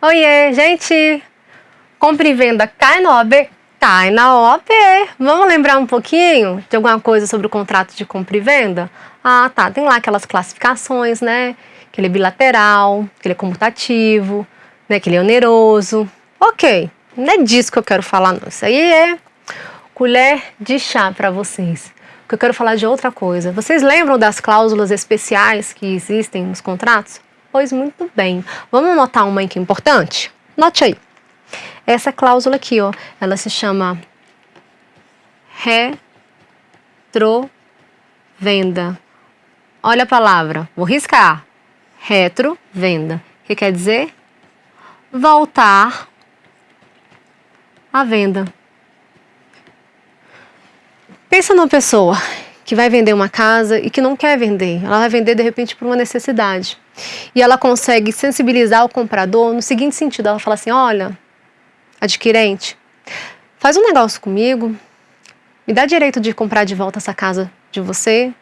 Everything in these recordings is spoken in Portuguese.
Oiê, gente! Compra e venda cai na OAB? Cai na OAB. Vamos lembrar um pouquinho de alguma coisa sobre o contrato de compra e venda? Ah, tá. Tem lá aquelas classificações, né? Que ele é bilateral, que ele é comutativo, né? Que ele é oneroso. Ok, não é disso que eu quero falar, não. Isso aí é colher de chá para vocês. Porque eu quero falar de outra coisa. Vocês lembram das cláusulas especiais que existem nos contratos? Pois muito bem. Vamos notar uma é importante? Note aí. Essa cláusula aqui, ó, ela se chama retrovenda. Olha a palavra, vou riscar. Retrovenda. Que quer dizer? Voltar à venda. Pensa numa pessoa que vai vender uma casa e que não quer vender. Ela vai vender de repente por uma necessidade. E ela consegue sensibilizar o comprador no seguinte sentido: ela fala assim, olha, adquirente, faz um negócio comigo, me dá direito de comprar de volta essa casa de você,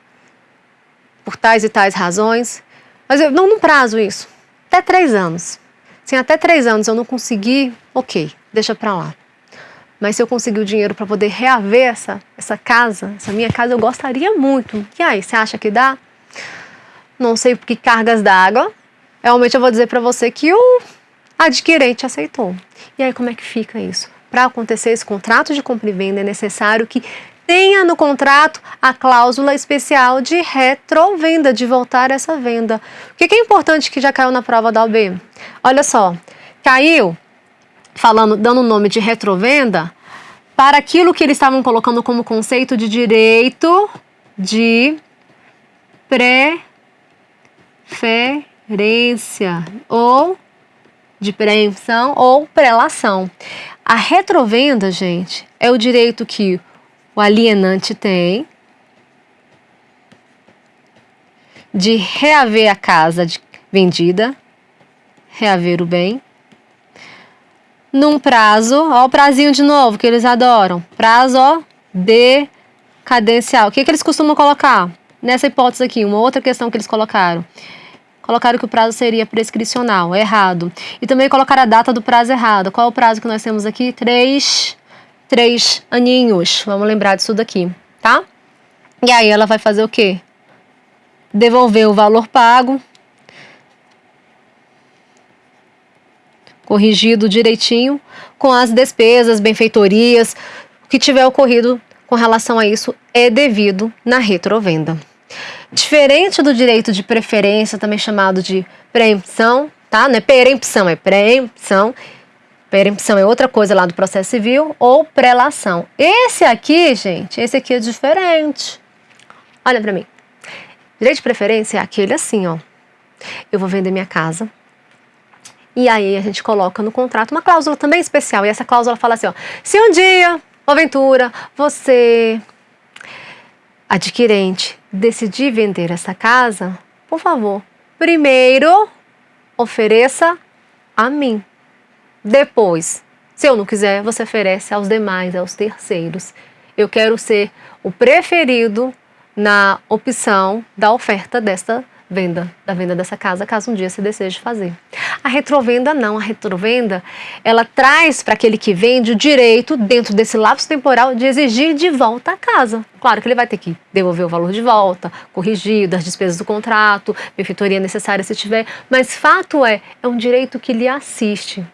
por tais e tais razões, mas eu não no prazo isso, até três anos. Se até três anos eu não conseguir, ok, deixa pra lá. Mas se eu conseguir o dinheiro para poder reaver essa, essa casa, essa minha casa, eu gostaria muito. E aí, você acha que dá? Não sei por que cargas d'água. Realmente eu vou dizer para você que o adquirente aceitou. E aí, como é que fica isso? Para acontecer esse contrato de compra e venda, é necessário que tenha no contrato a cláusula especial de retrovenda, de voltar essa venda. O que é importante que já caiu na prova da OB? Olha só, caiu falando, dando o nome de retrovenda para aquilo que eles estavam colocando como conceito de direito de preferência ou de preempção ou prelação. A retrovenda, gente, é o direito que o alienante tem de reaver a casa vendida, reaver o bem, num prazo, ó o prazinho de novo que eles adoram, prazo ó, decadencial. O que, que eles costumam colocar? Nessa hipótese aqui, uma outra questão que eles colocaram. Colocaram que o prazo seria prescricional, errado. E também colocaram a data do prazo errado. Qual é o prazo que nós temos aqui? Três, três aninhos. Vamos lembrar disso daqui, tá? E aí ela vai fazer o quê? Devolver o valor pago, corrigido direitinho com as despesas, benfeitorias, o que tiver ocorrido com relação a isso é devido na retrovenda. Diferente do direito de preferência, também chamado de preempção, tá? Não é perempção, é preempção. Perempção é outra coisa lá do processo civil, ou prelação. Esse aqui, gente, esse aqui é diferente. Olha para mim. Direito de preferência é aquele assim, ó. Eu vou vender minha casa, e aí a gente coloca no contrato uma cláusula também especial. E essa cláusula fala assim, ó, se um dia, porventura, você, adquirente, decidir vender essa casa, por favor, primeiro ofereça a mim. Depois, se eu não quiser, você oferece aos demais, aos terceiros. Eu quero ser o preferido na opção da oferta desta venda, da venda dessa casa, caso um dia você deseje fazer. A retrovenda não, a retrovenda, ela traz para aquele que vende o direito, dentro desse lapso temporal, de exigir de volta a casa. Claro que ele vai ter que devolver o valor de volta, corrigir as despesas do contrato, benfeitoria necessária se tiver, mas fato é, é um direito que lhe assiste.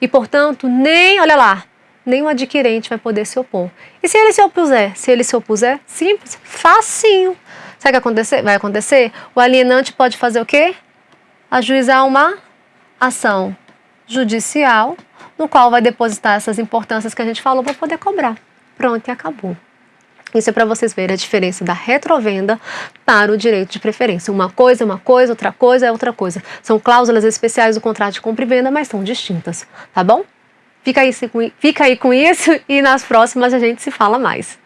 E, portanto, nem, olha lá, nem o adquirente vai poder se opor. E se ele se opuser? Se ele se opuser, simples, facinho. Sabe o que acontecer? vai acontecer? O alienante pode fazer o quê? Ajuizar uma ação judicial, no qual vai depositar essas importâncias que a gente falou para poder cobrar. Pronto, e acabou. Isso é para vocês verem a diferença da retrovenda para o direito de preferência. Uma coisa é uma coisa, outra coisa é outra coisa. São cláusulas especiais do contrato de compra e venda, mas são distintas, tá bom? Fica aí, fica aí com isso e nas próximas a gente se fala mais.